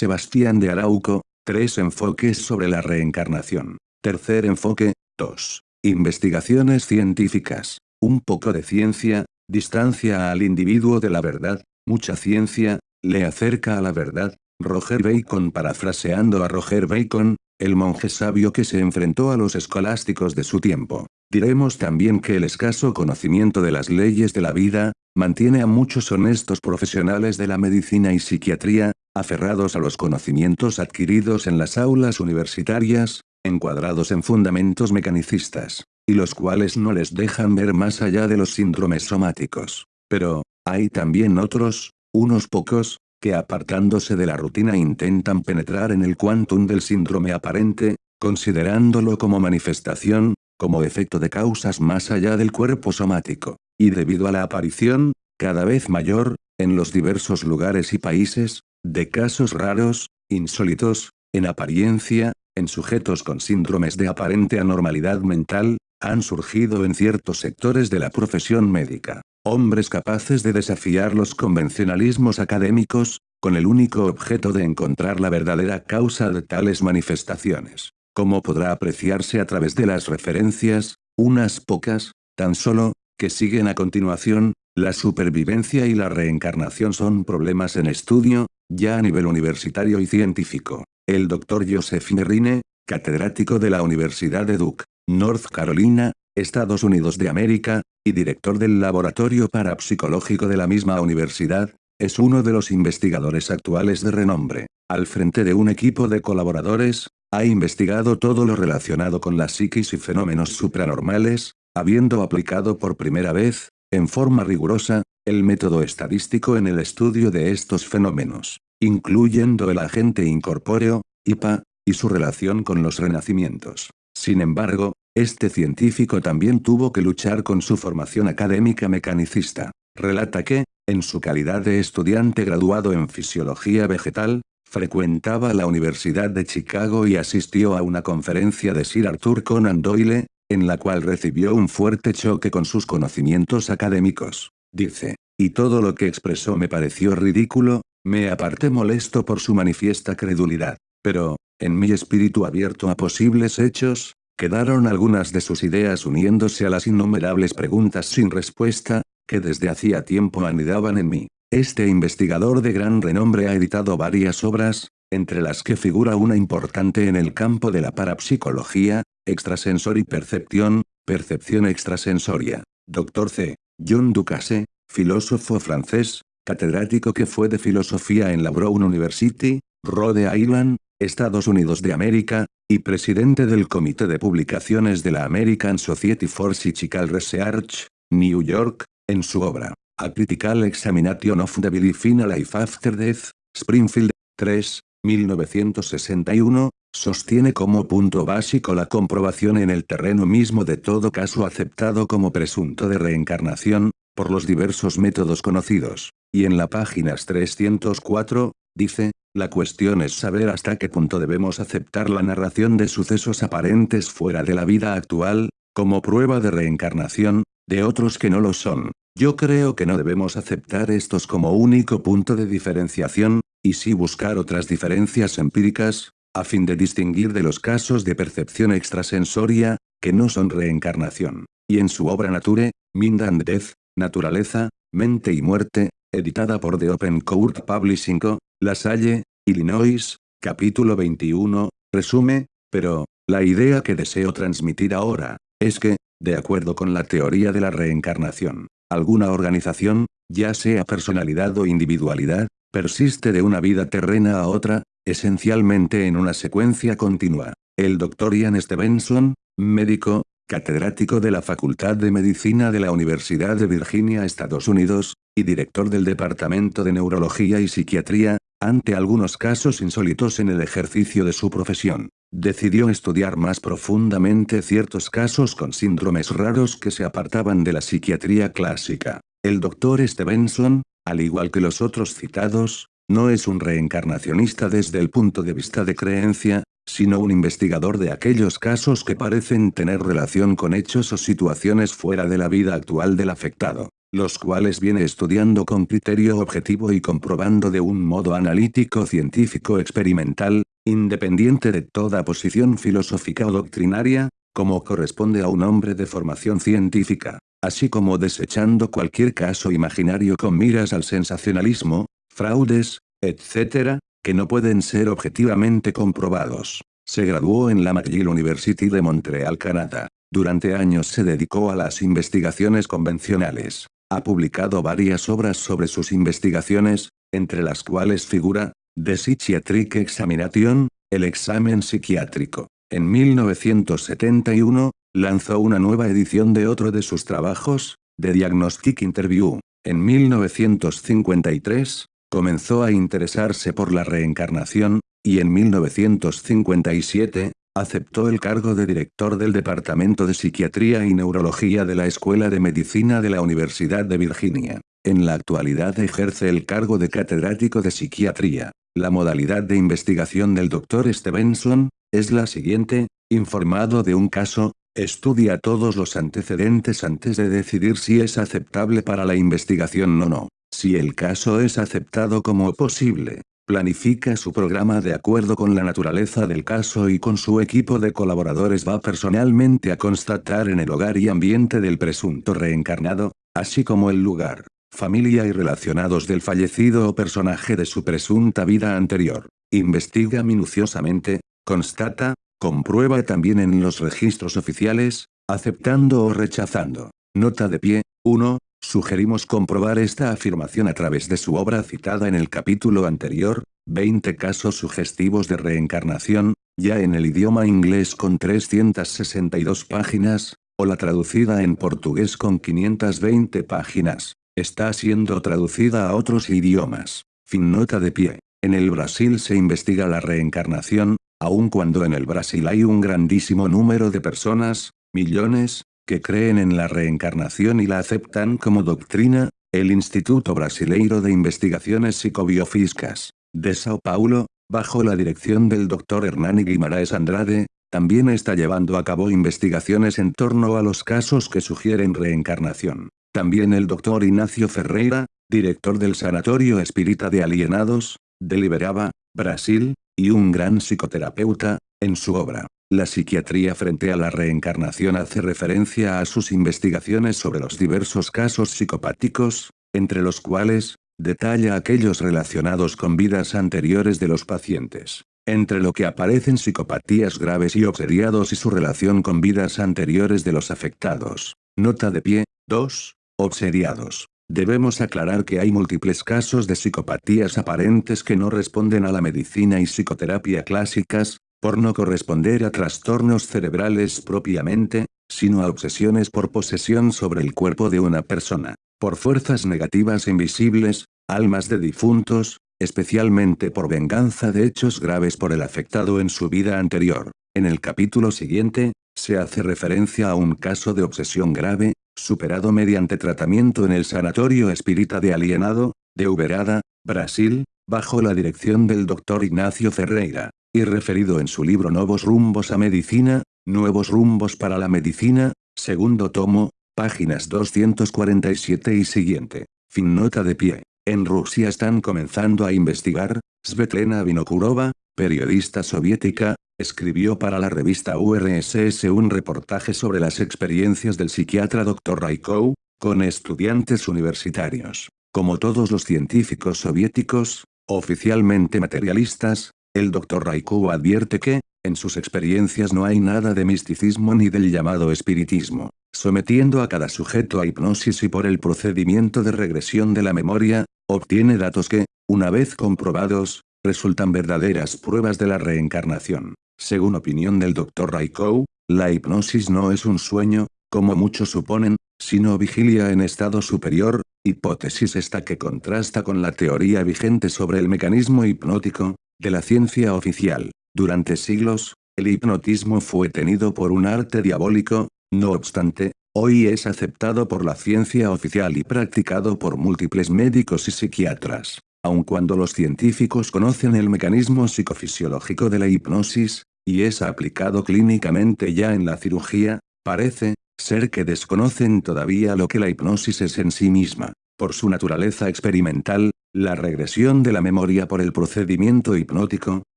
Sebastián de Arauco, tres enfoques sobre la reencarnación. Tercer enfoque, 2. Investigaciones científicas. Un poco de ciencia, distancia al individuo de la verdad, mucha ciencia, le acerca a la verdad. Roger Bacon parafraseando a Roger Bacon, el monje sabio que se enfrentó a los escolásticos de su tiempo. Diremos también que el escaso conocimiento de las leyes de la vida, mantiene a muchos honestos profesionales de la medicina y psiquiatría, aferrados a los conocimientos adquiridos en las aulas universitarias, encuadrados en fundamentos mecanicistas, y los cuales no les dejan ver más allá de los síndromes somáticos. Pero, hay también otros, unos pocos, que apartándose de la rutina intentan penetrar en el quantum del síndrome aparente, considerándolo como manifestación, como efecto de causas más allá del cuerpo somático, y debido a la aparición, cada vez mayor, en los diversos lugares y países, de casos raros, insólitos, en apariencia, en sujetos con síndromes de aparente anormalidad mental, han surgido en ciertos sectores de la profesión médica. Hombres capaces de desafiar los convencionalismos académicos, con el único objeto de encontrar la verdadera causa de tales manifestaciones. Como podrá apreciarse a través de las referencias, unas pocas, tan solo, que siguen a continuación, la supervivencia y la reencarnación son problemas en estudio, ya a nivel universitario y científico. El Dr. Joseph Nerrine, catedrático de la Universidad de Duke, North Carolina, Estados Unidos de América, y director del Laboratorio Parapsicológico de la misma universidad, es uno de los investigadores actuales de renombre. Al frente de un equipo de colaboradores, ha investigado todo lo relacionado con la psiquis y fenómenos supranormales, habiendo aplicado por primera vez, en forma rigurosa, el método estadístico en el estudio de estos fenómenos, incluyendo el agente incorpóreo, IPA, y su relación con los renacimientos. Sin embargo, este científico también tuvo que luchar con su formación académica mecanicista. Relata que, en su calidad de estudiante graduado en fisiología vegetal, frecuentaba la Universidad de Chicago y asistió a una conferencia de Sir Arthur Conan Doyle, en la cual recibió un fuerte choque con sus conocimientos académicos. Dice, y todo lo que expresó me pareció ridículo, me aparté molesto por su manifiesta credulidad. Pero, en mi espíritu abierto a posibles hechos, Quedaron algunas de sus ideas uniéndose a las innumerables preguntas sin respuesta, que desde hacía tiempo anidaban en mí. Este investigador de gran renombre ha editado varias obras, entre las que figura una importante en el campo de la parapsicología, extrasensor y percepción, percepción extrasensoria. Dr. C. John Ducasse, filósofo francés, catedrático que fue de filosofía en la Brown University, Rhode Island, Estados Unidos de América, y presidente del Comité de Publicaciones de la American Society for Psychical Research, New York, en su obra, A Critical Examination of the Belief in a Life After Death, Springfield, 3, 1961, sostiene como punto básico la comprobación en el terreno mismo de todo caso aceptado como presunto de reencarnación, por los diversos métodos conocidos, y en la páginas 304, dice, la cuestión es saber hasta qué punto debemos aceptar la narración de sucesos aparentes fuera de la vida actual, como prueba de reencarnación, de otros que no lo son. Yo creo que no debemos aceptar estos como único punto de diferenciación, y sí buscar otras diferencias empíricas, a fin de distinguir de los casos de percepción extrasensoria, que no son reencarnación. Y en su obra Nature, Mind and Death, Naturaleza, Mente y Muerte, editada por The Open Court Publishing Co., La Salle, Illinois, capítulo 21, resume, pero, la idea que deseo transmitir ahora, es que, de acuerdo con la teoría de la reencarnación, alguna organización, ya sea personalidad o individualidad, persiste de una vida terrena a otra, esencialmente en una secuencia continua. El Dr. Ian Stevenson, médico, catedrático de la Facultad de Medicina de la Universidad de Virginia, Estados Unidos, y director del Departamento de Neurología y Psiquiatría, ante algunos casos insólitos en el ejercicio de su profesión, decidió estudiar más profundamente ciertos casos con síndromes raros que se apartaban de la psiquiatría clásica. El doctor Stevenson, al igual que los otros citados, no es un reencarnacionista desde el punto de vista de creencia, sino un investigador de aquellos casos que parecen tener relación con hechos o situaciones fuera de la vida actual del afectado. los cuales viene estudiando con criterio objetivo y comprobando de un modo analítico científico experimental, independiente de toda posición filosófica o doctrinaria, como corresponde a un hombre de formación científica, así como desechando cualquier caso imaginario con miras al sensacionalismo, fraudes, etc., que no pueden ser objetivamente comprobados. Se graduó en la McGill University de Montreal, Canadá. Durante años se dedicó a las investigaciones convencionales. Ha publicado varias obras sobre sus investigaciones, entre las cuales figura, The Psychiatric Examination, el examen psiquiátrico. En 1971, lanzó una nueva edición de otro de sus trabajos, The Diagnostic Interview. En 1953, comenzó a interesarse por la reencarnación, y en 1957, aceptó el cargo de director del Departamento de Psiquiatría y Neurología de la Escuela de Medicina de la Universidad de Virginia. En la actualidad ejerce el cargo de catedrático de psiquiatría. La modalidad de investigación del Dr. Stevenson, es la siguiente, informado de un caso, estudia todos los antecedentes antes de decidir si es aceptable para la investigación o no. Si el caso es aceptado como posible, planifica su programa de acuerdo con la naturaleza del caso y con su equipo de colaboradores va personalmente a constatar en el hogar y ambiente del presunto reencarnado, así como el lugar, familia y relacionados del fallecido o personaje de su presunta vida anterior. Investiga minuciosamente, constata, comprueba también en los registros oficiales, aceptando o rechazando. Nota de pie, 1, Sugerimos comprobar esta afirmación a través de su obra citada en el capítulo anterior, 20 casos sugestivos de reencarnación, ya en el idioma inglés con 362 páginas, o la traducida en portugués con 520 páginas. Está siendo traducida a otros idiomas. Fin nota de pie. En el Brasil se investiga la reencarnación, aun cuando en el Brasil hay un grandísimo número de personas, millones, que creen en la reencarnación y la aceptan como doctrina, el Instituto Brasileiro de Investigaciones Psicobiofísicas, de Sao Paulo, bajo la dirección del Dr. Hernani Guimaraes Andrade, también está llevando a cabo investigaciones en torno a los casos que sugieren reencarnación. También el Dr. Ignacio Ferreira, director del Sanatorio Espírita de Alienados, de Liberaba, Brasil, y un gran psicoterapeuta, en su obra, la psiquiatría frente a la reencarnación hace referencia a sus investigaciones sobre los diversos casos psicopáticos, entre los cuales, detalla aquellos relacionados con vidas anteriores de los pacientes. Entre lo que aparecen psicopatías graves y obsediados y su relación con vidas anteriores de los afectados. Nota de pie, 2. Obsediados. Debemos aclarar que hay múltiples casos de psicopatías aparentes que no responden a la medicina y psicoterapia clásicas, por no corresponder a trastornos cerebrales propiamente, sino a obsesiones por posesión sobre el cuerpo de una persona, por fuerzas negativas invisibles, almas de difuntos, especialmente por venganza de hechos graves por el afectado en su vida anterior. En el capítulo siguiente, se hace referencia a un caso de obsesión grave, superado mediante tratamiento en el Sanatorio Espírita de Alienado, de Uberada, Brasil, bajo la dirección del Dr. Ignacio Ferreira y referido en su libro Nuevos rumbos a medicina, Nuevos rumbos para la medicina, segundo tomo, páginas 247 y siguiente. Fin nota de pie. En Rusia están comenzando a investigar, Svetlana Vinokurova, periodista soviética, escribió para la revista URSS un reportaje sobre las experiencias del psiquiatra Dr. Raikov, con estudiantes universitarios. Como todos los científicos soviéticos, oficialmente materialistas, el Dr. Raikou advierte que, en sus experiencias no hay nada de misticismo ni del llamado espiritismo, sometiendo a cada sujeto a hipnosis y por el procedimiento de regresión de la memoria, obtiene datos que, una vez comprobados, resultan verdaderas pruebas de la reencarnación. Según opinión del Dr. Raikou, la hipnosis no es un sueño, como muchos suponen, sino vigilia en estado superior, hipótesis esta que contrasta con la teoría vigente sobre el mecanismo hipnótico, de la ciencia oficial. Durante siglos, el hipnotismo fue tenido por un arte diabólico, no obstante, hoy es aceptado por la ciencia oficial y practicado por múltiples médicos y psiquiatras. Aun cuando los científicos conocen el mecanismo psicofisiológico de la hipnosis, y es aplicado clínicamente ya en la cirugía, parece, ser que desconocen todavía lo que la hipnosis es en sí misma. Por su naturaleza experimental, la regresión de la memoria por el procedimiento hipnótico,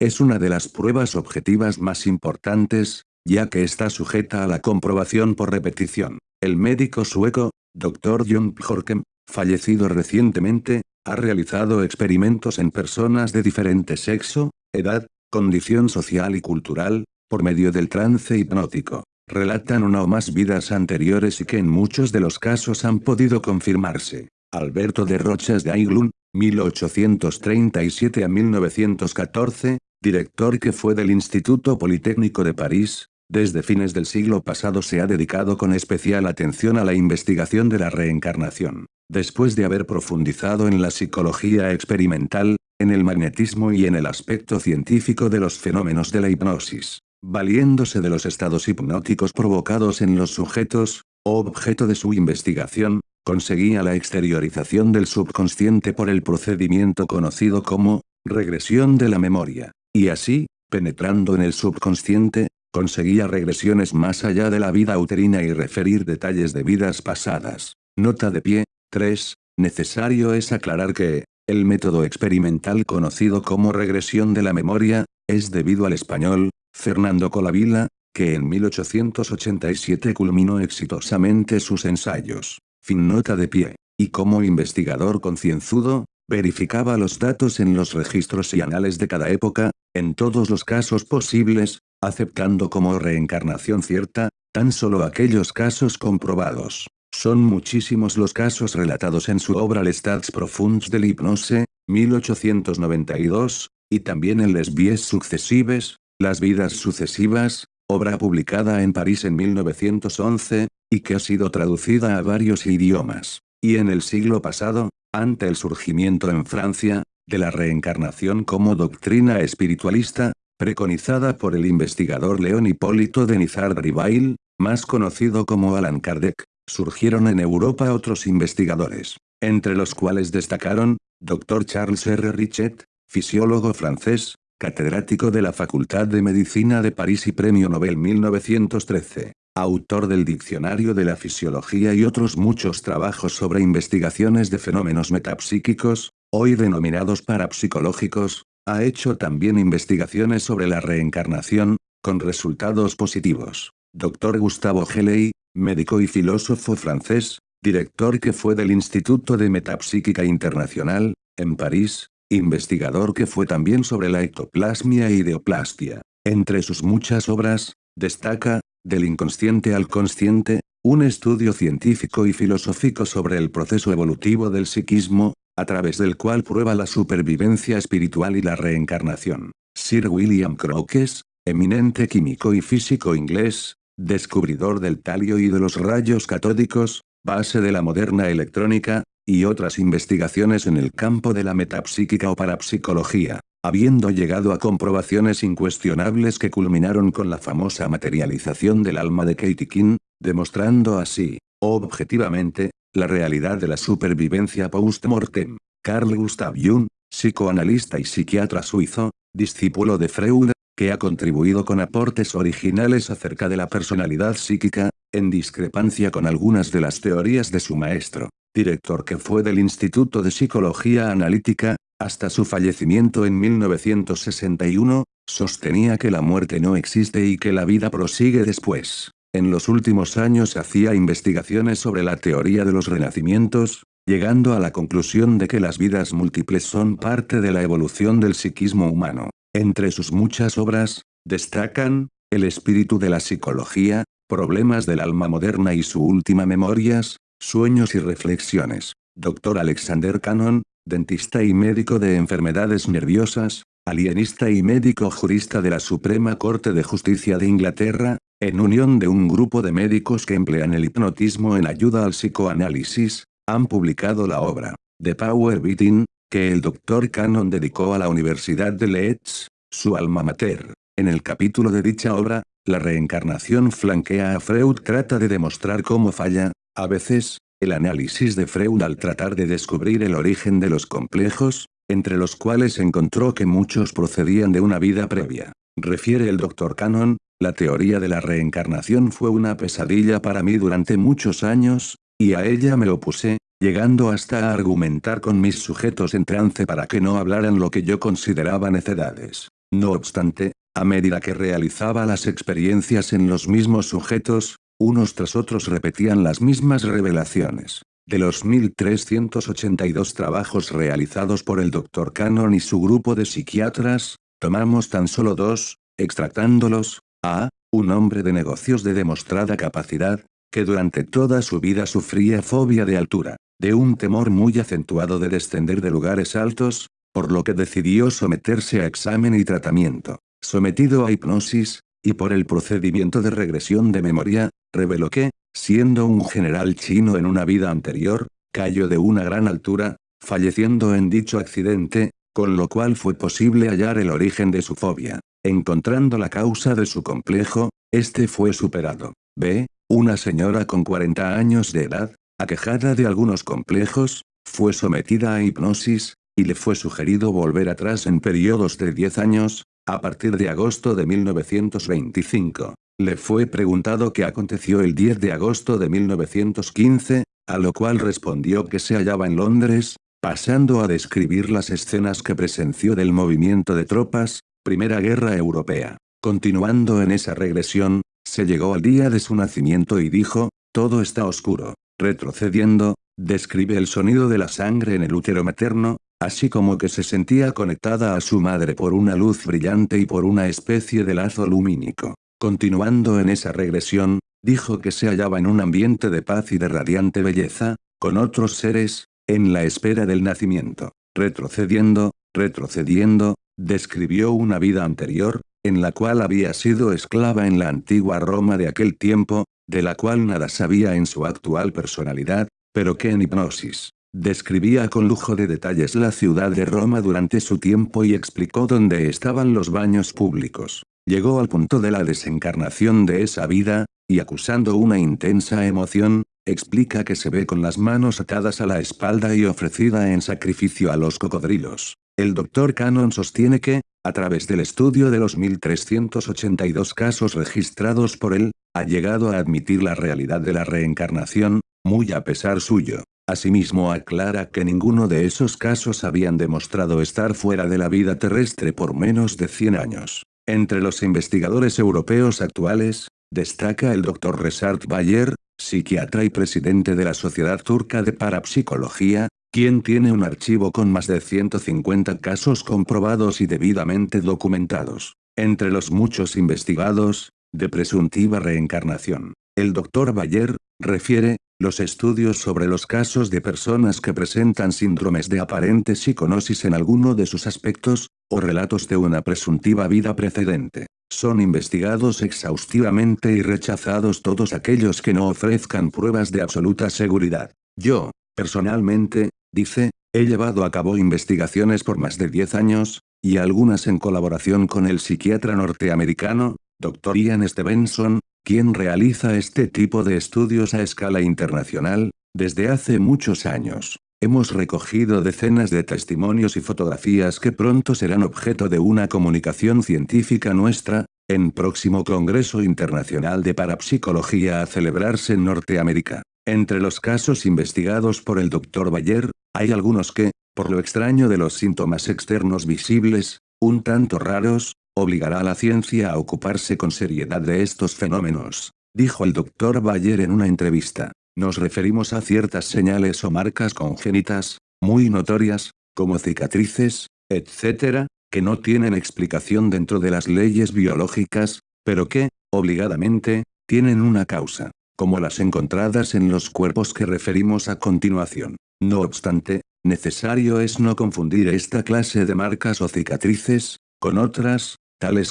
es una de las pruebas objetivas más importantes, ya que está sujeta a la comprobación por repetición. El médico sueco, Dr. John Jorkem, fallecido recientemente, ha realizado experimentos en personas de diferente sexo, edad, condición social y cultural, por medio del trance hipnótico. Relatan una o más vidas anteriores y que en muchos de los casos han podido confirmarse. Alberto de Rochas de Aiglun, 1837 a 1914, director que fue del Instituto Politécnico de París, desde fines del siglo pasado se ha dedicado con especial atención a la investigación de la reencarnación. Después de haber profundizado en la psicología experimental, en el magnetismo y en el aspecto científico de los fenómenos de la hipnosis, valiéndose de los estados hipnóticos provocados en los sujetos, objeto de su investigación, conseguía la exteriorización del subconsciente por el procedimiento conocido como regresión de la memoria, y así, penetrando en el subconsciente, conseguía regresiones más allá de la vida uterina y referir detalles de vidas pasadas. Nota de pie, 3. Necesario es aclarar que, el método experimental conocido como regresión de la memoria, es debido al español, Fernando Colavila, que en 1887 culminó exitosamente sus ensayos. Fin nota de pie. Y como investigador concienzudo, verificaba los datos en los registros y anales de cada época, en todos los casos posibles, aceptando como reencarnación cierta, tan solo aquellos casos comprobados. Son muchísimos los casos relatados en su obra Lestats Profunds de l'Hypnose, 1892, y también en Les Vies Successives, Las Vidas Sucesivas, obra publicada en París en 1911, y que ha sido traducida a varios idiomas. Y en el siglo pasado, ante el surgimiento en Francia, de la reencarnación como doctrina espiritualista, preconizada por el investigador León Hipólito de Nizar Rivail, más conocido como Alan Kardec, surgieron en Europa otros investigadores, entre los cuales destacaron, Dr. Charles R. Richet, fisiólogo francés, catedrático de la Facultad de Medicina de París y Premio Nobel 1913, autor del Diccionario de la Fisiología y otros muchos trabajos sobre investigaciones de fenómenos metapsíquicos, hoy denominados parapsicológicos, ha hecho también investigaciones sobre la reencarnación, con resultados positivos. Dr. Gustavo Geley, médico y filósofo francés, director que fue del Instituto de Metapsíquica Internacional, en París, investigador que fue también sobre la ectoplasmia y ideoplastia. Entre sus muchas obras, destaca, Del inconsciente al consciente, un estudio científico y filosófico sobre el proceso evolutivo del psiquismo, a través del cual prueba la supervivencia espiritual y la reencarnación. Sir William Crookes, eminente químico y físico inglés, descubridor del talio y de los rayos catódicos, base de la moderna electrónica, y otras investigaciones en el campo de la metapsíquica o parapsicología, habiendo llegado a comprobaciones incuestionables que culminaron con la famosa materialización del alma de Katie King, demostrando así, objetivamente, la realidad de la supervivencia post-mortem. Carl Gustav Jung, psicoanalista y psiquiatra suizo, discípulo de Freud, que ha contribuido con aportes originales acerca de la personalidad psíquica, en discrepancia con algunas de las teorías de su maestro, director que fue del Instituto de Psicología Analítica, hasta su fallecimiento en 1961, sostenía que la muerte no existe y que la vida prosigue después. En los últimos años hacía investigaciones sobre la teoría de los renacimientos, llegando a la conclusión de que las vidas múltiples son parte de la evolución del psiquismo humano. Entre sus muchas obras, destacan, El espíritu de la psicología, Problemas del alma moderna y su última Memorias, Sueños y reflexiones. Dr. Alexander Cannon, dentista y médico de enfermedades nerviosas, alienista y médico jurista de la Suprema Corte de Justicia de Inglaterra, en unión de un grupo de médicos que emplean el hipnotismo en ayuda al psicoanálisis, han publicado la obra, The Power Beating, que el Dr. Cannon dedicó a la Universidad de Leeds, su alma mater. En el capítulo de dicha obra, la reencarnación flanquea a Freud trata de demostrar cómo falla, a veces, el análisis de Freud al tratar de descubrir el origen de los complejos, entre los cuales encontró que muchos procedían de una vida previa. Refiere el Dr. Cannon, la teoría de la reencarnación fue una pesadilla para mí durante muchos años, y a ella me opuse, llegando hasta a argumentar con mis sujetos en trance para que no hablaran lo que yo consideraba necedades. No obstante, a medida que realizaba las experiencias en los mismos sujetos, unos tras otros repetían las mismas revelaciones. De los 1382 trabajos realizados por el Dr. Cannon y su grupo de psiquiatras, tomamos tan solo dos, extractándolos, a, un hombre de negocios de demostrada capacidad, que durante toda su vida sufría fobia de altura, de un temor muy acentuado de descender de lugares altos, por lo que decidió someterse a examen y tratamiento. Sometido a hipnosis, y por el procedimiento de regresión de memoria, reveló que, siendo un general chino en una vida anterior, cayó de una gran altura, falleciendo en dicho accidente, con lo cual fue posible hallar el origen de su fobia. Encontrando la causa de su complejo, este fue superado. B. Una señora con 40 años de edad, aquejada de algunos complejos, fue sometida a hipnosis, y le fue sugerido volver atrás en periodos de 10 años, a partir de agosto de 1925. Le fue preguntado qué aconteció el 10 de agosto de 1915, a lo cual respondió que se hallaba en Londres, pasando a describir las escenas que presenció del movimiento de tropas, Primera Guerra Europea. Continuando en esa regresión, se llegó al día de su nacimiento y dijo, todo está oscuro. Retrocediendo, describe el sonido de la sangre en el útero materno, así como que se sentía conectada a su madre por una luz brillante y por una especie de lazo lumínico. Continuando en esa regresión, dijo que se hallaba en un ambiente de paz y de radiante belleza, con otros seres, en la espera del nacimiento. Retrocediendo, retrocediendo, describió una vida anterior, en la cual había sido esclava en la antigua Roma de aquel tiempo, de la cual nada sabía en su actual personalidad, pero que en hipnosis, describía con lujo de detalles la ciudad de Roma durante su tiempo y explicó dónde estaban los baños públicos. Llegó al punto de la desencarnación de esa vida, y acusando una intensa emoción, explica que se ve con las manos atadas a la espalda y ofrecida en sacrificio a los cocodrilos. El Dr. Cannon sostiene que, a través del estudio de los 1382 casos registrados por él, ha llegado a admitir la realidad de la reencarnación, muy a pesar suyo. Asimismo aclara que ninguno de esos casos habían demostrado estar fuera de la vida terrestre por menos de 100 años. Entre los investigadores europeos actuales, destaca el Dr. Resart Bayer, psiquiatra y presidente de la Sociedad Turca de Parapsicología, quien tiene un archivo con más de 150 casos comprobados y debidamente documentados. Entre los muchos investigados, de presuntiva reencarnación, el Dr. Bayer, refiere, los estudios sobre los casos de personas que presentan síndromes de aparente psiconosis en alguno de sus aspectos, o relatos de una presuntiva vida precedente, son investigados exhaustivamente y rechazados todos aquellos que no ofrezcan pruebas de absoluta seguridad. Yo, personalmente, dice, he llevado a cabo investigaciones por más de 10 años, y algunas en colaboración con el psiquiatra norteamericano, Dr. Ian Stevenson, quien realiza este tipo de estudios a escala internacional, desde hace muchos años. Hemos recogido decenas de testimonios y fotografías que pronto serán objeto de una comunicación científica nuestra, en próximo Congreso Internacional de Parapsicología a celebrarse en Norteamérica. Entre los casos investigados por el Dr. Bayer, hay algunos que, por lo extraño de los síntomas externos visibles, un tanto raros, obligará a la ciencia a ocuparse con seriedad de estos fenómenos, dijo el doctor Bayer en una entrevista. Nos referimos a ciertas señales o marcas congénitas, muy notorias, como cicatrices, etc., que no tienen explicación dentro de las leyes biológicas, pero que, obligadamente, tienen una causa, como las encontradas en los cuerpos que referimos a continuación. No obstante, necesario es no confundir esta clase de marcas o cicatrices, con otras,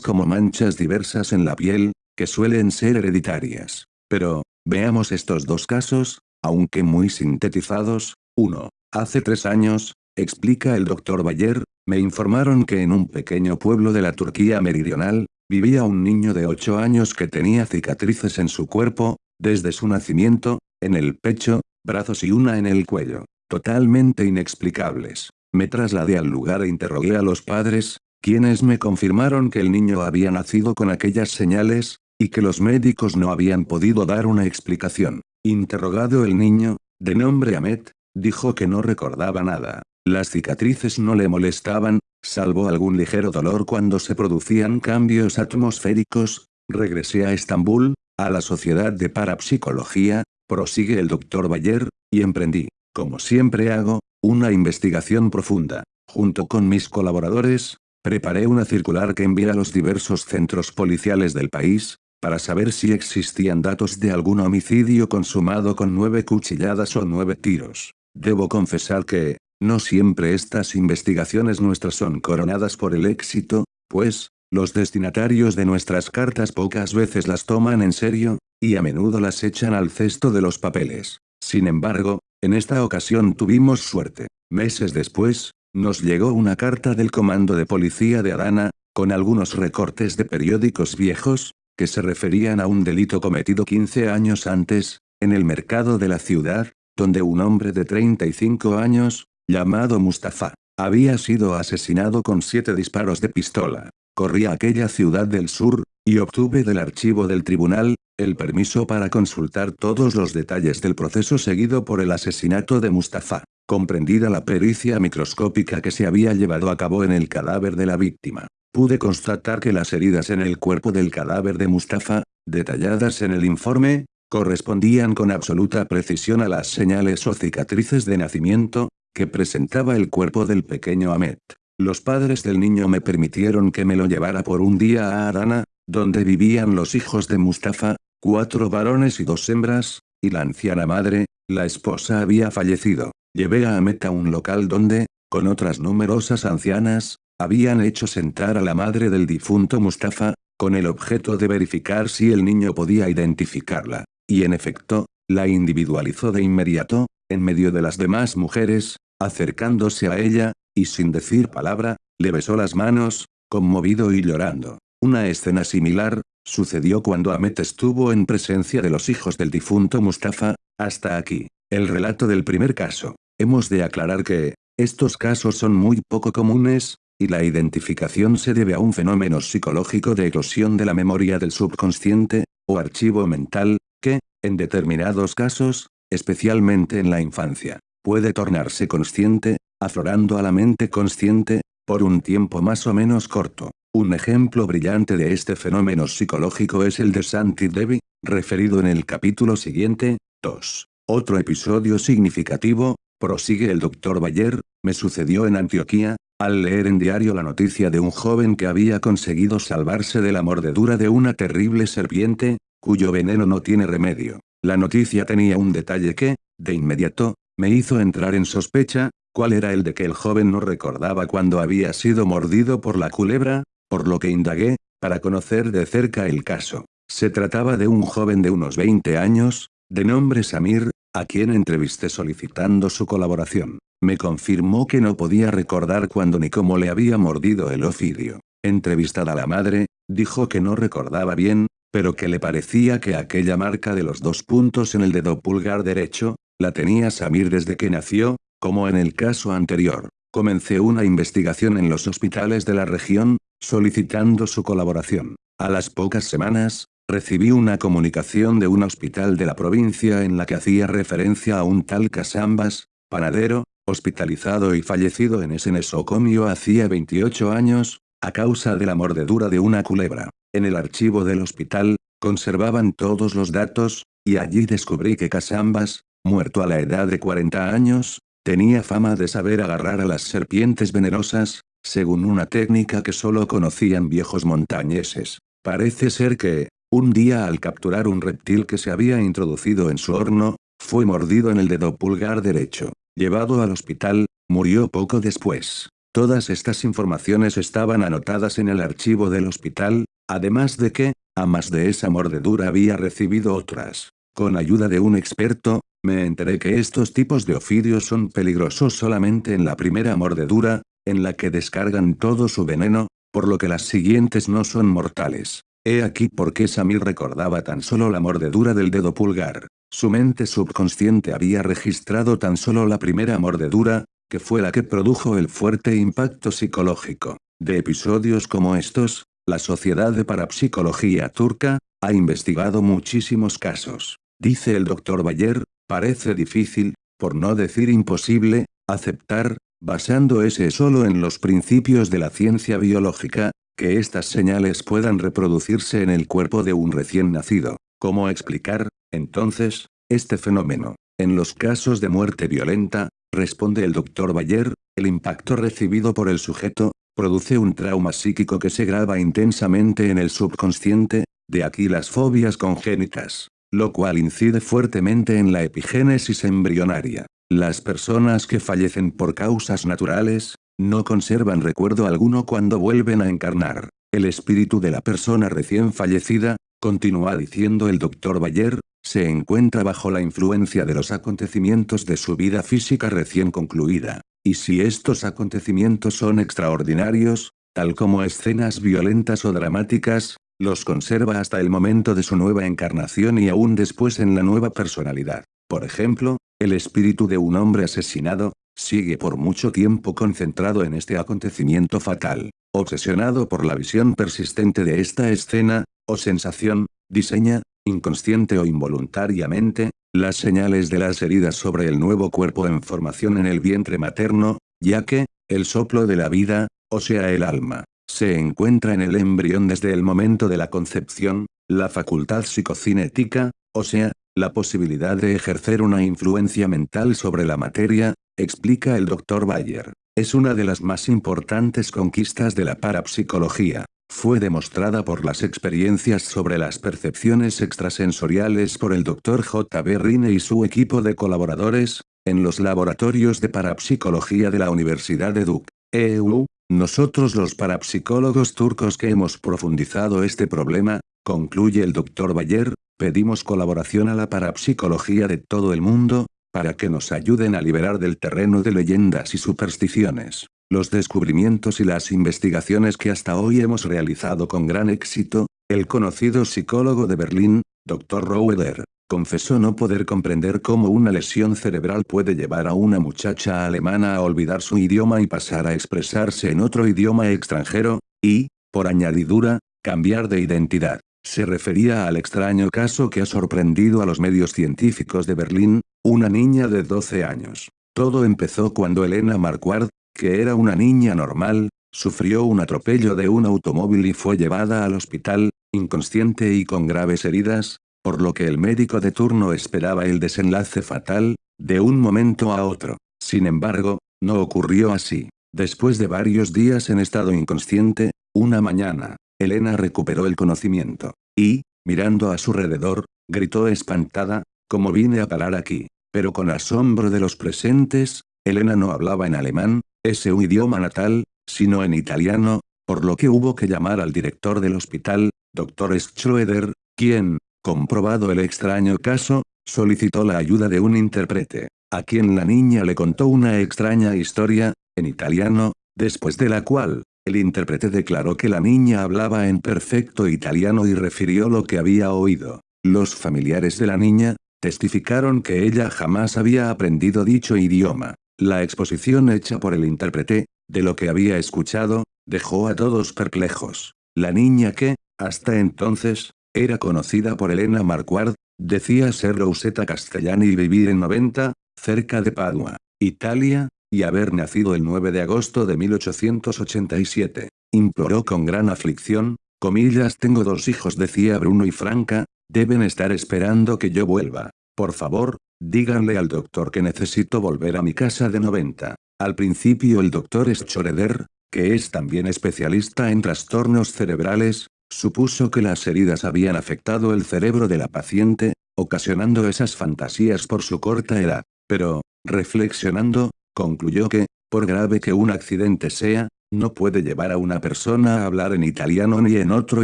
como manchas diversas en la piel, que suelen ser hereditarias. Pero, veamos estos dos casos, aunque muy sintetizados. 1. Hace tres años, explica el Dr. Bayer, me informaron que en un pequeño pueblo de la Turquía meridional, vivía un niño de 8 años que tenía cicatrices en su cuerpo, desde su nacimiento, en el pecho, brazos y una en el cuello, totalmente inexplicables. Me trasladé al lugar e interrogué a los padres, quienes me confirmaron que el niño había nacido con aquellas señales, y que los médicos no habían podido dar una explicación. Interrogado el niño, de nombre Ahmet, dijo que no recordaba nada. Las cicatrices no le molestaban, salvo algún ligero dolor cuando se producían cambios atmosféricos. Regresé a Estambul, a la Sociedad de Parapsicología, prosigue el doctor Bayer, y emprendí, como siempre hago, una investigación profunda. Junto con mis colaboradores, preparé una circular que envié a los diversos centros policiales del país, para saber si existían datos de algún homicidio consumado con nueve cuchilladas o nueve tiros. Debo confesar que, no siempre estas investigaciones nuestras son coronadas por el éxito, pues, los destinatarios de nuestras cartas pocas veces las toman en serio, y a menudo las echan al cesto de los papeles. Sin embargo, en esta ocasión tuvimos suerte. Meses después, nos llegó una carta del Comando de Policía de Adana, con algunos recortes de periódicos viejos, que se referían a un delito cometido 15 años antes, en el mercado de la ciudad, donde un hombre de 35 años, llamado Mustafa, había sido asesinado con siete disparos de pistola. Corrí a aquella ciudad del sur, y obtuve del archivo del tribunal, el permiso para consultar todos los detalles del proceso seguido por el asesinato de Mustafa, comprendida la pericia microscópica que se había llevado a cabo en el cadáver de la víctima. Pude constatar que las heridas en el cuerpo del cadáver de Mustafa, detalladas en el informe, correspondían con absoluta precisión a las señales o cicatrices de nacimiento, que presentaba el cuerpo del pequeño Ahmet. Los padres del niño me permitieron que me lo llevara por un día a Adana, donde vivían los hijos de Mustafa, cuatro varones y dos hembras, y la anciana madre, la esposa había fallecido. Llevé a Ahmet a un local donde, con otras numerosas ancianas, habían hecho sentar a la madre del difunto Mustafa, con el objeto de verificar si el niño podía identificarla. Y en efecto, la individualizó de inmediato, en medio de las demás mujeres, acercándose a ella, y sin decir palabra, le besó las manos, conmovido y llorando. Una escena similar, sucedió cuando Ahmet estuvo en presencia de los hijos del difunto Mustafa, hasta aquí. El relato del primer caso. Hemos de aclarar que, estos casos son muy poco comunes, y la identificación se debe a un fenómeno psicológico de eclosión de la memoria del subconsciente, o archivo mental, que, en determinados casos, especialmente en la infancia, puede tornarse consciente, aflorando a la mente consciente, por un tiempo más o menos corto. Un ejemplo brillante de este fenómeno psicológico es el de Santi Devi, referido en el capítulo siguiente, 2. Otro episodio significativo, prosigue el Dr. Bayer, me sucedió en Antioquía, al leer en diario la noticia de un joven que había conseguido salvarse de la mordedura de una terrible serpiente, cuyo veneno no tiene remedio. La noticia tenía un detalle que, de inmediato, me hizo entrar en sospecha, cuál era el de que el joven no recordaba cuando había sido mordido por la culebra, por lo que indagué, para conocer de cerca el caso. Se trataba de un joven de unos 20 años, de nombre Samir, a quien entrevisté solicitando su colaboración. Me confirmó que no podía recordar cuándo ni cómo le había mordido el ofidio. Entrevistada la madre, dijo que no recordaba bien, pero que le parecía que aquella marca de los dos puntos en el dedo pulgar derecho, la tenía Samir desde que nació, como en el caso anterior. Comencé una investigación en los hospitales de la región, solicitando su colaboración. A las pocas semanas, recibí una comunicación de un hospital de la provincia en la que hacía referencia a un tal Casambas, panadero, hospitalizado y fallecido en ese nosocomio hacía 28 años, a causa de la mordedura de una culebra. En el archivo del hospital, conservaban todos los datos, y allí descubrí que Casambas, muerto a la edad de 40 años, tenía fama de saber agarrar a las serpientes venenosas, según una técnica que solo conocían viejos montañeses. Parece ser que, un día al capturar un reptil que se había introducido en su horno, fue mordido en el dedo pulgar derecho. Llevado al hospital, murió poco después. Todas estas informaciones estaban anotadas en el archivo del hospital, además de que, a más de esa mordedura había recibido otras. Con ayuda de un experto, me enteré que estos tipos de ofidios son peligrosos solamente en la primera mordedura, en la que descargan todo su veneno, por lo que las siguientes no son mortales. He aquí por qué Samir recordaba tan solo la mordedura del dedo pulgar. Su mente subconsciente había registrado tan solo la primera mordedura, que fue la que produjo el fuerte impacto psicológico. De episodios como estos, la Sociedad de Parapsicología Turca, ha investigado muchísimos casos. Dice el Dr. Bayer, parece difícil, por no decir imposible, aceptar, basando ese solo en los principios de la ciencia biológica, que estas señales puedan reproducirse en el cuerpo de un recién nacido. ¿Cómo explicar, entonces, este fenómeno? En los casos de muerte violenta, responde el Dr. Bayer, el impacto recibido por el sujeto, produce un trauma psíquico que se graba intensamente en el subconsciente, de aquí las fobias congénitas, lo cual incide fuertemente en la epigénesis embrionaria. Las personas que fallecen por causas naturales, no conservan recuerdo alguno cuando vuelven a encarnar. El espíritu de la persona recién fallecida, continúa diciendo el Dr. Bayer, se encuentra bajo la influencia de los acontecimientos de su vida física recién concluida. Y si estos acontecimientos son extraordinarios, tal como escenas violentas o dramáticas, los conserva hasta el momento de su nueva encarnación y aún después en la nueva personalidad. Por ejemplo, el espíritu de un hombre asesinado, sigue por mucho tiempo concentrado en este acontecimiento fatal. Obsesionado por la visión persistente de esta escena, o sensación, diseña, inconsciente o involuntariamente, las señales de las heridas sobre el nuevo cuerpo en formación en el vientre materno, ya que, el soplo de la vida, o sea el alma, se encuentra en el embrión desde el momento de la concepción, la facultad psicocinética, o sea, la posibilidad de ejercer una influencia mental sobre la materia, explica el Dr. Bayer, es una de las más importantes conquistas de la parapsicología. Fue demostrada por las experiencias sobre las percepciones extrasensoriales por el Dr. J. B. Rine y su equipo de colaboradores, en los laboratorios de parapsicología de la Universidad de Duke. EU, nosotros los parapsicólogos turcos que hemos profundizado este problema, concluye el Dr. Bayer, pedimos colaboración a la parapsicología de todo el mundo, para que nos ayuden a liberar del terreno de leyendas y supersticiones. Los descubrimientos y las investigaciones que hasta hoy hemos realizado con gran éxito, el conocido psicólogo de Berlín, Dr. Roeder, confesó no poder comprender cómo una lesión cerebral puede llevar a una muchacha alemana a olvidar su idioma y pasar a expresarse en otro idioma extranjero, y, por añadidura, cambiar de identidad. Se refería al extraño caso que ha sorprendido a los medios científicos de Berlín, una niña de 12 años. Todo empezó cuando Elena Marquardt, que era una niña normal, sufrió un atropello de un automóvil y fue llevada al hospital, inconsciente y con graves heridas, por lo que el médico de turno esperaba el desenlace fatal, de un momento a otro. Sin embargo, no ocurrió así. Después de varios días en estado inconsciente, una mañana, Elena recuperó el conocimiento. Y, mirando a su alrededor, gritó espantada, como vine a parar aquí. Pero con asombro de los presentes, Elena no hablaba en alemán, ese un idioma natal, sino en italiano, por lo que hubo que llamar al director del hospital, Dr. Schroeder, quien, comprobado el extraño caso, solicitó la ayuda de un intérprete, a quien la niña le contó una extraña historia, en italiano, después de la cual, el intérprete declaró que la niña hablaba en perfecto italiano y refirió lo que había oído. Los familiares de la niña, testificaron que ella jamás había aprendido dicho idioma. La exposición hecha por el intérprete, de lo que había escuchado, dejó a todos perplejos. La niña que, hasta entonces, era conocida por Elena Marquardt, decía ser Rosetta Castellani y vivir en 90, cerca de Padua, Italia, y haber nacido el 9 de agosto de 1887. Imploró con gran aflicción, comillas tengo dos hijos decía Bruno y Franca, deben estar esperando que yo vuelva. Por favor, díganle al doctor que necesito volver a mi casa de 90. Al principio el doctor Schroeder, que es también especialista en trastornos cerebrales, supuso que las heridas habían afectado el cerebro de la paciente, ocasionando esas fantasías por su corta edad. Pero, reflexionando, Concluyó que, por grave que un accidente sea, no puede llevar a una persona a hablar en italiano ni en otro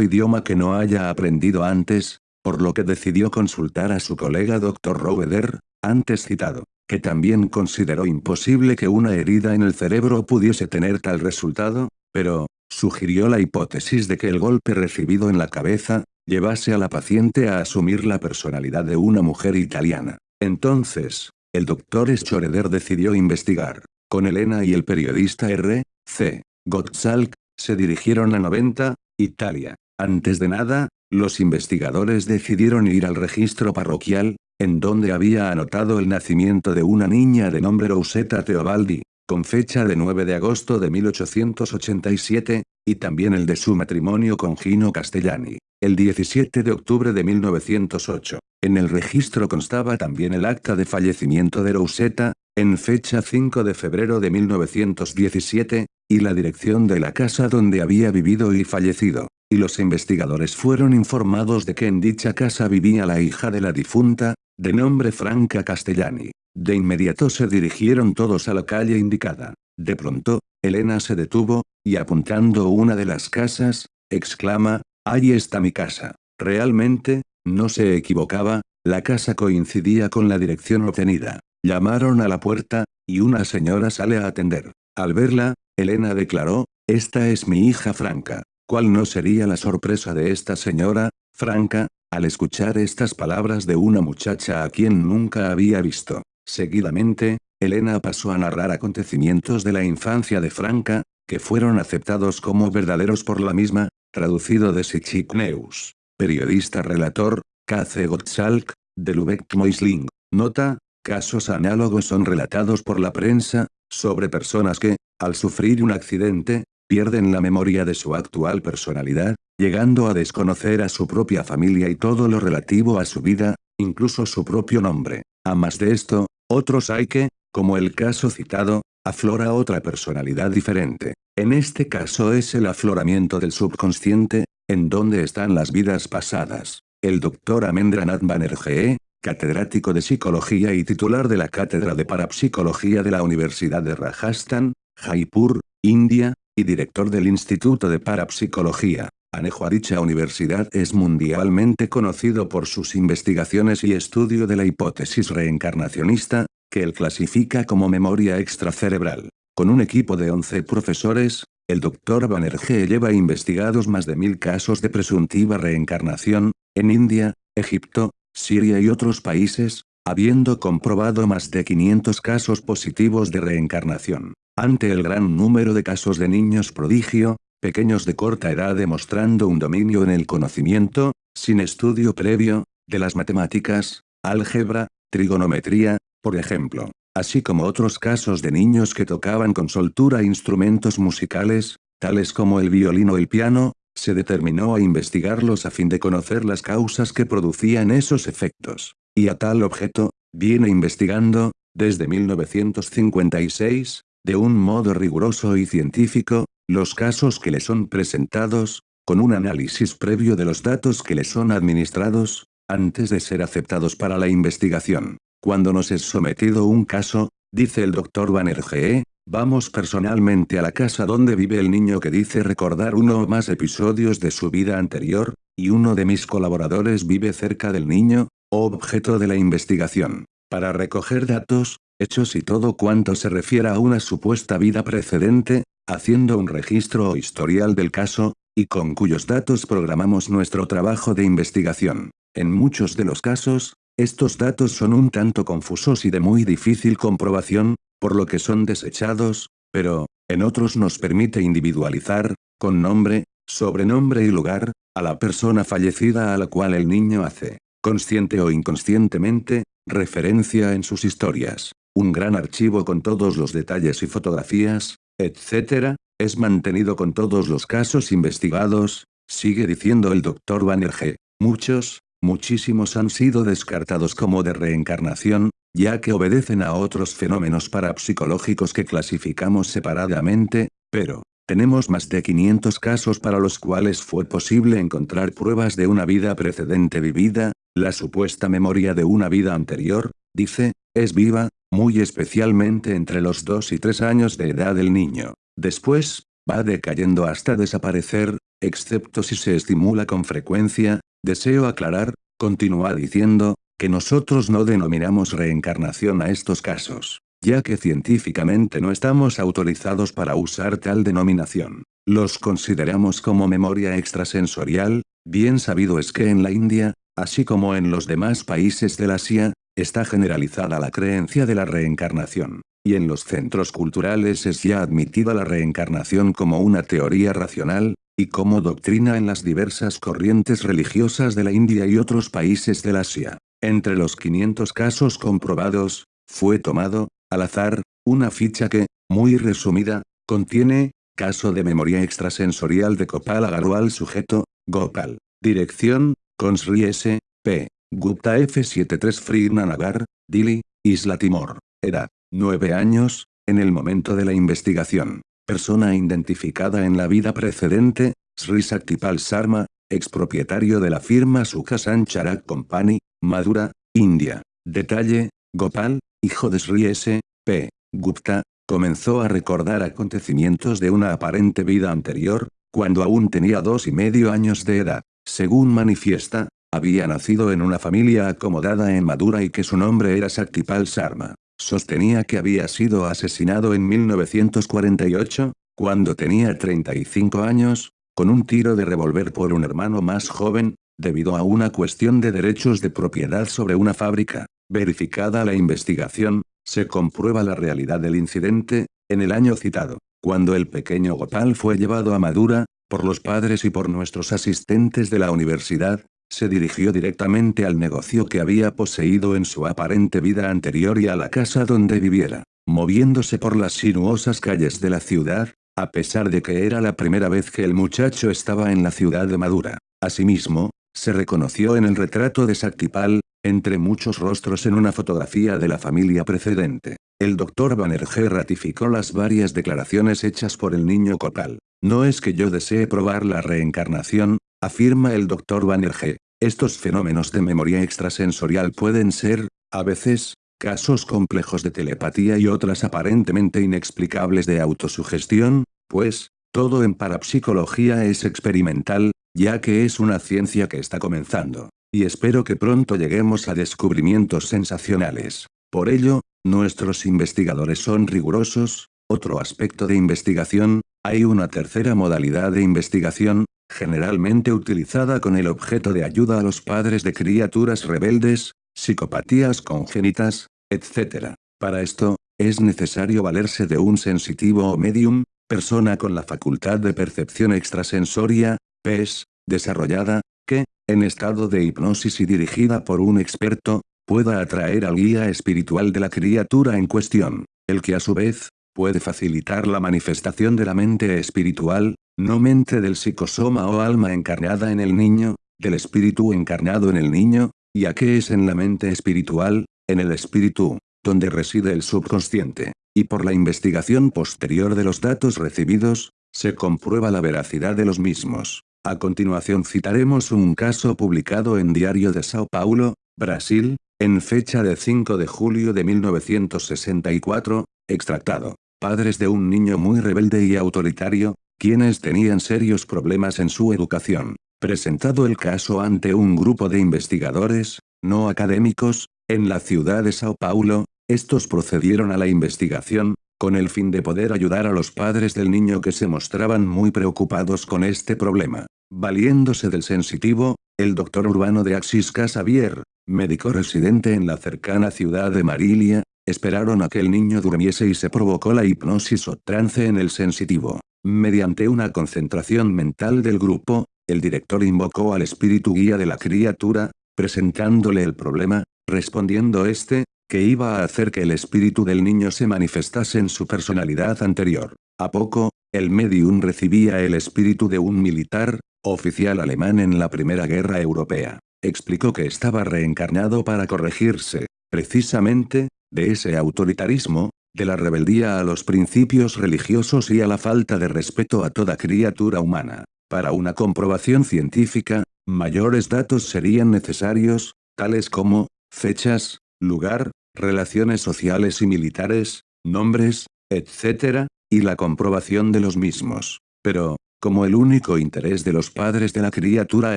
idioma que no haya aprendido antes, por lo que decidió consultar a su colega Dr. Roeder, antes citado, que también consideró imposible que una herida en el cerebro pudiese tener tal resultado, pero, sugirió la hipótesis de que el golpe recibido en la cabeza, llevase a la paciente a asumir la personalidad de una mujer italiana. Entonces, el doctor Schroeder decidió investigar. Con Elena y el periodista R. C. Gottschalk, se dirigieron a 90, Italia. Antes de nada, los investigadores decidieron ir al registro parroquial, en donde había anotado el nacimiento de una niña de nombre Rosetta Teobaldi, con fecha de 9 de agosto de 1887, y también el de su matrimonio con Gino Castellani, el 17 de octubre de 1908. En el registro constaba también el acta de fallecimiento de Rosetta, en fecha 5 de febrero de 1917, y la dirección de la casa donde había vivido y fallecido y los investigadores fueron informados de que en dicha casa vivía la hija de la difunta, de nombre Franca Castellani. De inmediato se dirigieron todos a la calle indicada. De pronto, Elena se detuvo, y apuntando una de las casas, exclama, «Ahí está mi casa». Realmente, no se equivocaba, la casa coincidía con la dirección obtenida. Llamaron a la puerta, y una señora sale a atender. Al verla, Elena declaró, «Esta es mi hija Franca». ¿Cuál no sería la sorpresa de esta señora, Franca, al escuchar estas palabras de una muchacha a quien nunca había visto? Seguidamente, Elena pasó a narrar acontecimientos de la infancia de Franca, que fueron aceptados como verdaderos por la misma, traducido de Sichikneus. Periodista relator, K.C. Gottschalk, de Lubeck Moisling. Nota, casos análogos son relatados por la prensa, sobre personas que, al sufrir un accidente, pierden la memoria de su actual personalidad, llegando a desconocer a su propia familia y todo lo relativo a su vida, incluso su propio nombre. A más de esto, otros hay que, como el caso citado, aflora otra personalidad diferente. En este caso es el afloramiento del subconsciente, en donde están las vidas pasadas. El doctor Amendranath Banerjee, catedrático de psicología y titular de la Cátedra de Parapsicología de la Universidad de Rajasthan, Jaipur, India, y director del Instituto de Parapsicología. Anejo a dicha universidad es mundialmente conocido por sus investigaciones y estudio de la hipótesis reencarnacionista, que él clasifica como memoria extracerebral. Con un equipo de 11 profesores, el Dr. Banerjee lleva investigados más de mil casos de presuntiva reencarnación, en India, Egipto, Siria y otros países, habiendo comprobado más de 500 casos positivos de reencarnación. Ante el gran número de casos de niños prodigio, pequeños de corta edad demostrando un dominio en el conocimiento, sin estudio previo, de las matemáticas, álgebra, trigonometría, por ejemplo, así como otros casos de niños que tocaban con soltura instrumentos musicales, tales como el violín o el piano, se determinó a investigarlos a fin de conocer las causas que producían esos efectos. Y a tal objeto, viene investigando, desde 1956, de un modo riguroso y científico, los casos que le son presentados, con un análisis previo de los datos que le son administrados, antes de ser aceptados para la investigación. Cuando nos es sometido un caso, dice el Dr. Banerjee, vamos personalmente a la casa donde vive el niño que dice recordar uno o más episodios de su vida anterior, y uno de mis colaboradores vive cerca del niño, objeto de la investigación. Para recoger datos, hechos y todo cuanto se refiera a una supuesta vida precedente, haciendo un registro o historial del caso, y con cuyos datos programamos nuestro trabajo de investigación. En muchos de los casos, estos datos son un tanto confusos y de muy difícil comprobación, por lo que son desechados, pero, en otros nos permite individualizar, con nombre, sobrenombre y lugar, a la persona fallecida a la cual el niño hace, consciente o inconscientemente, referencia en sus historias. Un gran archivo con todos los detalles y fotografías, etc., es mantenido con todos los casos investigados, sigue diciendo el Dr. Banerjee. Muchos, muchísimos han sido descartados como de reencarnación, ya que obedecen a otros fenómenos parapsicológicos que clasificamos separadamente, pero, tenemos más de 500 casos para los cuales fue posible encontrar pruebas de una vida precedente vivida, la supuesta memoria de una vida anterior, dice, es viva, muy especialmente entre los 2 y 3 años de edad del niño. Después, va decayendo hasta desaparecer, excepto si se estimula con frecuencia, deseo aclarar, continúa diciendo, que nosotros no denominamos reencarnación a estos casos, ya que científicamente no estamos autorizados para usar tal denominación. Los consideramos como memoria extrasensorial, bien sabido es que en la India, así como en los demás países del Asia, Está generalizada la creencia de la reencarnación, y en los centros culturales es ya admitida la reencarnación como una teoría racional, y como doctrina en las diversas corrientes religiosas de la India y otros países del Asia. Entre los 500 casos comprobados, fue tomado, al azar, una ficha que, muy resumida, contiene, caso de memoria extrasensorial de Gopal Agarwal sujeto, Gopal. Dirección, Consri S. P. Gupta F73 Frignanagar, Dili, Isla Timor. Edad, 9 años, en el momento de la investigación. Persona identificada en la vida precedente, Sri Saktipal Sarma, expropietario de la firma Sukasan Charak Company, Madura, India. Detalle, Gopal, hijo de Sri S. P. Gupta, comenzó a recordar acontecimientos de una aparente vida anterior, cuando aún tenía dos y medio años de edad. Según manifiesta, había nacido en una familia acomodada en Madura y que su nombre era Saktipal Sarma. Sostenía que había sido asesinado en 1948, cuando tenía 35 años, con un tiro de revólver por un hermano más joven, debido a una cuestión de derechos de propiedad sobre una fábrica. Verificada la investigación, se comprueba la realidad del incidente, en el año citado, cuando el pequeño Gopal fue llevado a Madura, por los padres y por nuestros asistentes de la universidad, se dirigió directamente al negocio que había poseído en su aparente vida anterior y a la casa donde viviera. Moviéndose por las sinuosas calles de la ciudad, a pesar de que era la primera vez que el muchacho estaba en la ciudad de Madura. Asimismo, se reconoció en el retrato de Saktipal, entre muchos rostros en una fotografía de la familia precedente. El doctor Banerjee ratificó las varias declaraciones hechas por el niño Copal. No es que yo desee probar la reencarnación, afirma el doctor Banerjee. Estos fenómenos de memoria extrasensorial pueden ser, a veces, casos complejos de telepatía y otras aparentemente inexplicables de autosugestión, pues, todo en parapsicología es experimental, ya que es una ciencia que está comenzando. Y espero que pronto lleguemos a descubrimientos sensacionales. Por ello, nuestros investigadores son rigurosos. Otro aspecto de investigación, hay una tercera modalidad de investigación, generalmente utilizada con el objeto de ayuda a los padres de criaturas rebeldes, psicopatías congénitas, etc. Para esto, es necesario valerse de un sensitivo o medium, persona con la facultad de percepción extrasensoria, PES, desarrollada, que, en estado de hipnosis y dirigida por un experto, pueda atraer al guía espiritual de la criatura en cuestión, el que a su vez, puede facilitar la manifestación de la mente espiritual, no mente del psicosoma o alma encarnada en el niño, del espíritu encarnado en el niño, ya que es en la mente espiritual, en el espíritu, donde reside el subconsciente, y por la investigación posterior de los datos recibidos, se comprueba la veracidad de los mismos. A continuación citaremos un caso publicado en Diario de Sao Paulo, Brasil, en fecha de 5 de julio de 1964, extractado. Padres de un niño muy rebelde y autoritario, quienes tenían serios problemas en su educación. Presentado el caso ante un grupo de investigadores, no académicos, en la ciudad de Sao Paulo, estos procedieron a la investigación, con el fin de poder ayudar a los padres del niño que se mostraban muy preocupados con este problema. Valiéndose del sensitivo, el doctor urbano de Axis Casavier, médico residente en la cercana ciudad de Marilia, esperaron a que el niño durmiese y se provocó la hipnosis o trance en el sensitivo. Mediante una concentración mental del grupo, el director invocó al espíritu guía de la criatura, presentándole el problema, respondiendo este, que iba a hacer que el espíritu del niño se manifestase en su personalidad anterior. A poco, el medium recibía el espíritu de un militar, oficial alemán en la Primera Guerra Europea. Explicó que estaba reencarnado para corregirse, precisamente, de ese autoritarismo, de la rebeldía a los principios religiosos y a la falta de respeto a toda criatura humana. Para una comprobación científica, mayores datos serían necesarios, tales como, fechas, lugar, relaciones sociales y militares, nombres, etc., y la comprobación de los mismos. Pero, como el único interés de los padres de la criatura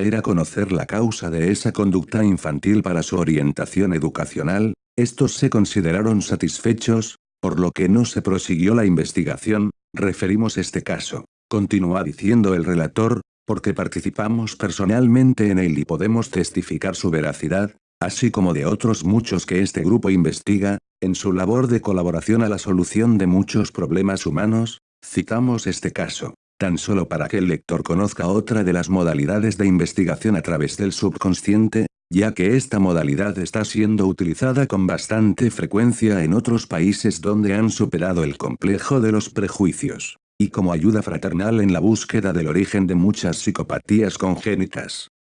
era conocer la causa de esa conducta infantil para su orientación educacional, estos se consideraron satisfechos, por lo que no se prosiguió la investigación, referimos este caso. Continúa diciendo el relator, porque participamos personalmente en él y podemos testificar su veracidad, así como de otros muchos que este grupo investiga, en su labor de colaboración a la solución de muchos problemas humanos, citamos este caso. tan solo para que el lector conozca otra de las modalidades de investigación a través del subconsciente, ya que esta modalidad está siendo utilizada con bastante frecuencia en otros países donde han superado el complejo de los prejuicios, y como ayuda fraternal en la búsqueda del origen de muchas psicopatías congénitas.